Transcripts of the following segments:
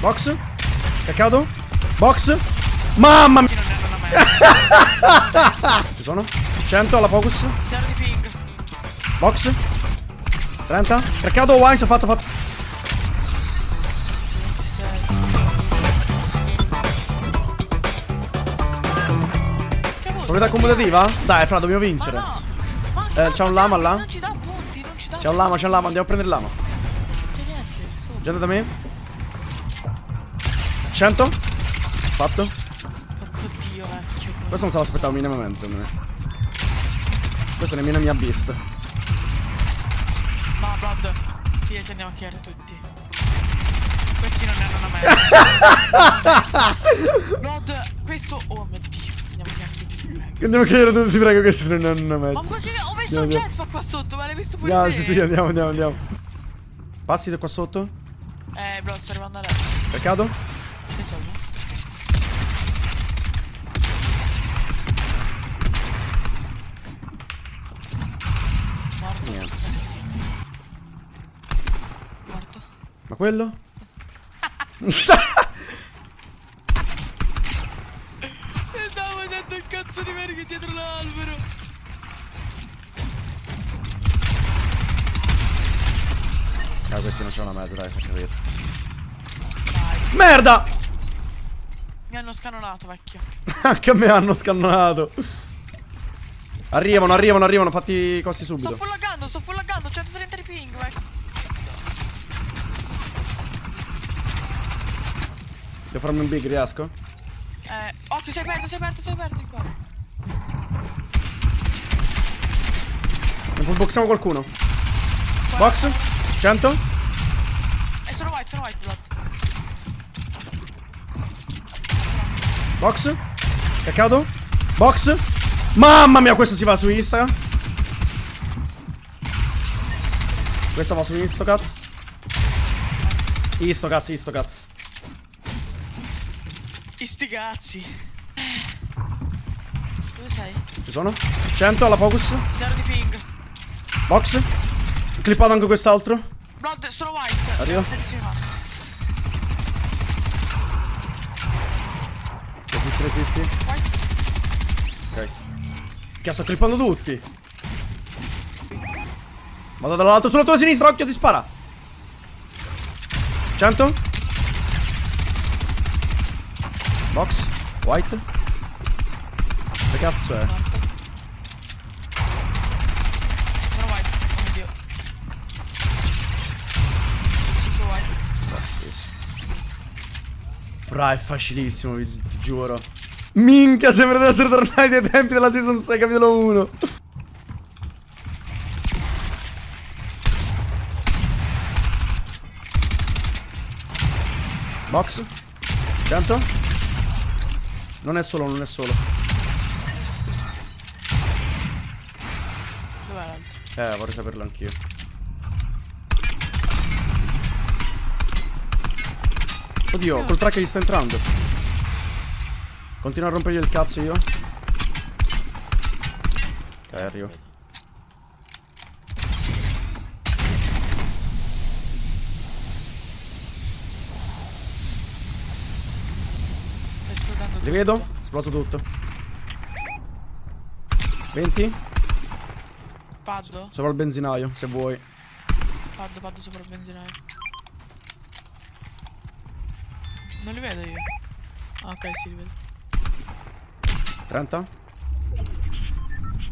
Box. Caccato. Box. Mamma mia. Ci sono? 100 alla focus. Zero di ping. Box. 30. Caccato wine, ho fatto, ho fatto. 26. Che vuoi? Proprietà commutativa? Dai, fra, dobbiamo vincere. Ma no. Ma Eh, c'è un lama là? Ci ci C'è un lama, c'è un lama, andiamo a prendere il lama. Gente da me. 100. Fatto. Porco dio, vecchio. Questo non se l'aspettavo minimamente, secondo me. Questo nemmeno mi ha visto. No, Blood. Sì, ci andiamo a chiedere tutti. Questi non ne hanno una merda. Blood, questo. Oh mio dio. Andiamo a chiedere tutti, ti prego. Andiamo a chiedere tutti, ti prego, se non hanno una Ma mezza. perché ho messo un jetpack qua sotto, ma l'hai visto pure Andiamo, te? sì, sì, andiamo, andiamo, andiamo. Passi da qua sotto. Eh, Blood, sto arrivando a lei. Che soldi? Morto. Niente. Morto. Ma quello? E stavo facendo il cazzo di verghe dietro l'albero. Ah, questi non c'è una mezza, dai, sta capito. Merda! Mi hanno scanonato, vecchio. Anche a me hanno scannato. Arrivano, arrivano, arrivano, fatti i costi Sto subito. full laggando, sto full laggando, 130 di ping, vecchio. Devo farmi un big, riesco? Eh, occhio, sei aperto, sei aperto, sei aperto qua. Ne fullboxiamo qualcuno. Box. 100. E sono white, sono white, blood. Box. Caccato. Box. Mamma mia, questo si va su Insta. Questo va su Insta, cazzo. Isto, cazzo, isto, cazzo. I sti cazzi. Dove sei? Ci sono? 100 alla focus. Zero di ping. Box. Clippato anche quest'altro. Blood, sono white. Arrivo. Resisti. Ok. Che sto clippando tutti. Vado dall'altro sulla tua sinistra, occhio, ti spara. 100. Box. White. Che cazzo è? Sono white. Oh mio dio. Sono white. Fra, è facilissimo, vi- ti giuro. Minchia, sembra di essere tornati ai tempi della season 6, capitolo 1. Box. 100. Non è solo, non è solo. Dov'è l'altro? Eh, vorrei saperlo anch'io. Oddio, col track gli sta entrando. Continua a rompergli il cazzo io. Ok, arrivo. Li vedo? Esploso tutto. 20. Paddo? Sopra il benzinaio, se vuoi. Paddo, paddo sopra il benzinaio. Non li vedo io. Ah, ok, sì, li vedo. 30.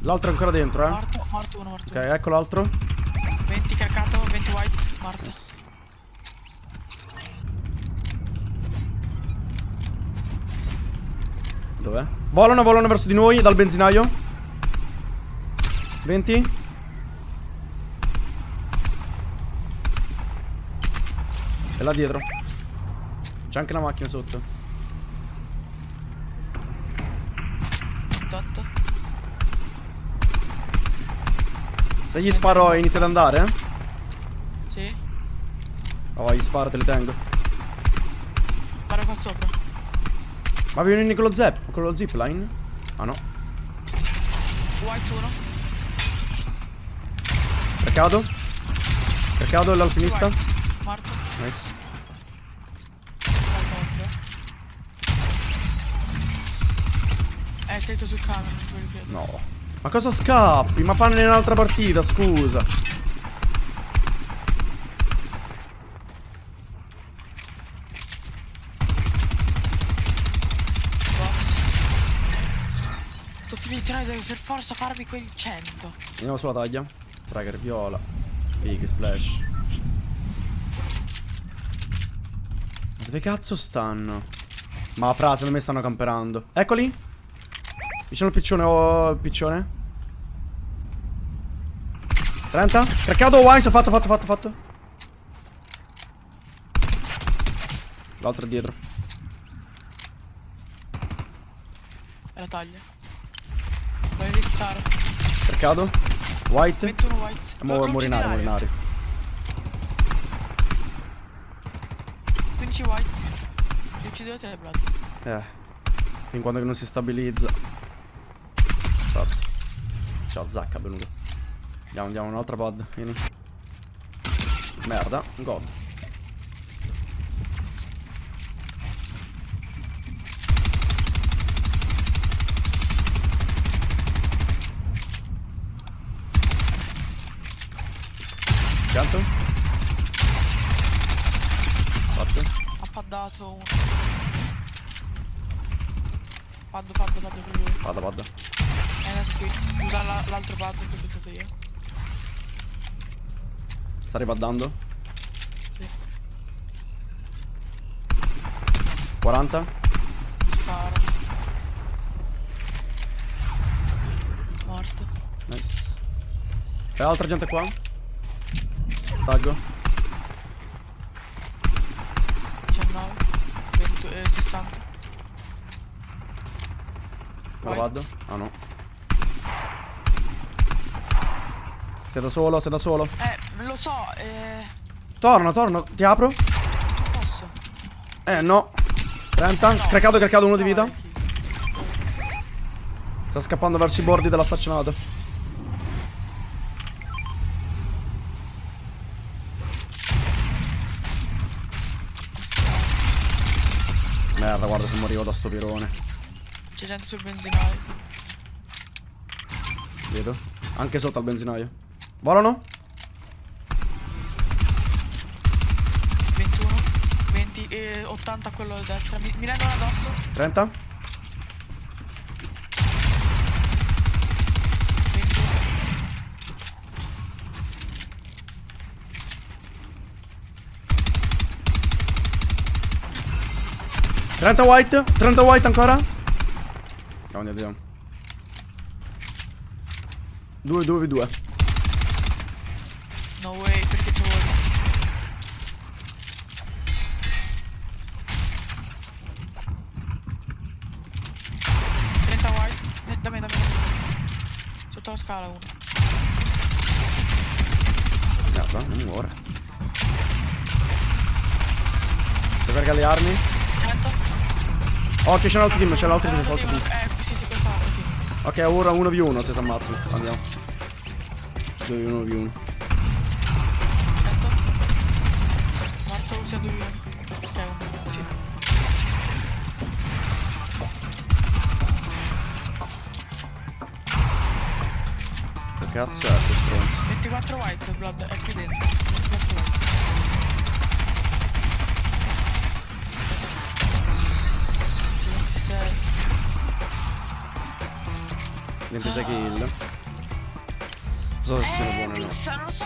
L'altro è ancora dentro, eh. Morto, morto uno, morto Ok, ecco l'altro. uno. 20 caccato, 20 white, morto. Dov'è? Volano, volano verso di noi dal benzinaio. 20. E là dietro. C'è anche la macchina sotto. 28. Se gli sparo inizia ad andare, eh? Sì. Oh, gli sparo, te li tengo. Guarda qua sopra. Ma vieni con lo zip, con lo zipline? Ah no. White 1. Peccato. Peccato l'alpinista. Morto. Nice. Sul camion, non ci voglio credere. No. Ma cosa scappi? Ma fanne un'altra partita, scusa. Sto finendo, devi per forza farmi quel 100. Andiamo sulla taglia. Tracker viola. Big splash. Ma dove cazzo stanno? Ma fra, secondo me stanno camperando. Eccoli. Vicino al piccione, oh, il piccione. 30. Craccato, wine, fatto, fatto, fatto, fatto. L'altro è dietro. E la taglia. Vai a visitare. Craccato. White. 21 white. Mo- aria. Morinari. 15 white. Li uccido te, Blood. Eh. Fin quando che non si stabilizza. Fatto. Ciao, Zacca, venuto. Andiamo, andiamo, un'altra pod. Vieni. Merda, god. Pianto? Fatto? Ha paddato uno. Paddo, paddo, paddo per lui. Vada. E adesso qui. Usa la- l'altro paddo che ho buttato io. Sta ripaddando? Sì. 40? Sparo. Morto. Nice. C'è altra gente qua? Taggo. 19. 20, eh, 60. Me la Vai. vado? Ah no. Sei da solo, sei da solo. Eh, lo so, eh. Torna, torna, ti apro? Non posso. Eh no. 30. Craccato, craccato uno di vita. Chi? Sta scappando verso i bordi della staccionata. Merda, guarda se morivo da sto pirone. C'è gente sul benzinaio. Vedo. Anche sotto al benzinaio. Volano? 21. 20. Eh, 80 quello a destra. Mi, mi rendono addosso. 30. 21. Trenta white, 30 white ancora. Andiamo, andiamo. 2, 2, 2. No way, perché ci vuole. Eh, dammi, dammi, dammi. Sotto la scala uno. Merda, non muore. Devo caricare le armi. 100. Occhio, c'è l'altro team, c'è l'altro team, c'è l'altro team. Eh, sì, sì, team. Ok, ora 1v1 se si ammazzano. Andiamo. 2v1 cazzo è sto stronzo? 24 white, blood, è qui dentro. 24 white. Sì, 26. 26 kill. Non so se siano Eh, buone o no. non so,